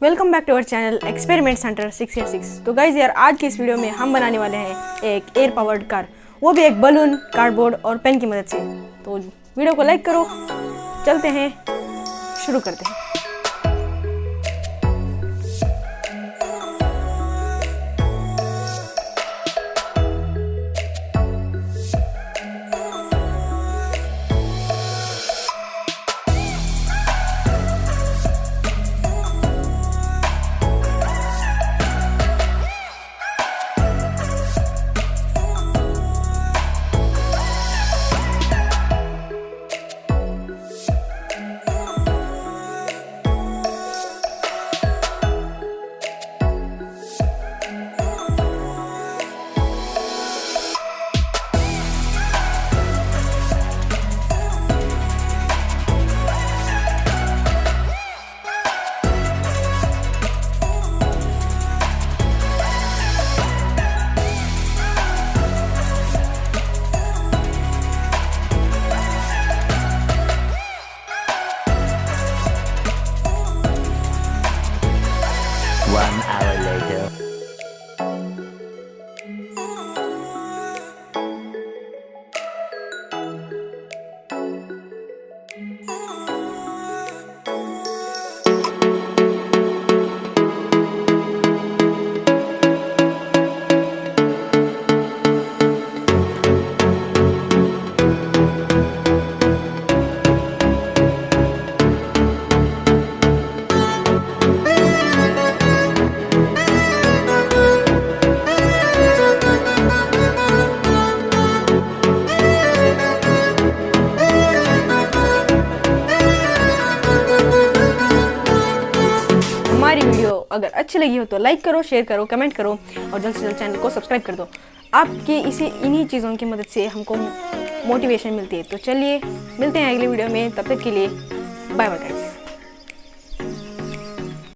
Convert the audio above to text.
Welcome back to our channel experiment centre six eight six तो guys यार, आज के इस वीडियो में हम बनाने वाले हैं एक एयर पावर्ड कार वो भी एक बलून कार्डबोर्ड और पेन की मदद से। तो वीडियो को लाइक करो, चलते हैं, शुरू करते हैं। One hour later. हमारी वीडियो अगर अच्छी लगी हो तो लाइक करो शेयर करो कमेंट करो और जल्द से जल्द चैनल को सब्सक्राइब कर दो। आपकी इसी इन्हीं चीज़ों की मदद से हमको मोटिवेशन मिलती है। तो चलिए, मिलते हैं अगली वीडियो में। तब तक के लिए बाय बाय गाइस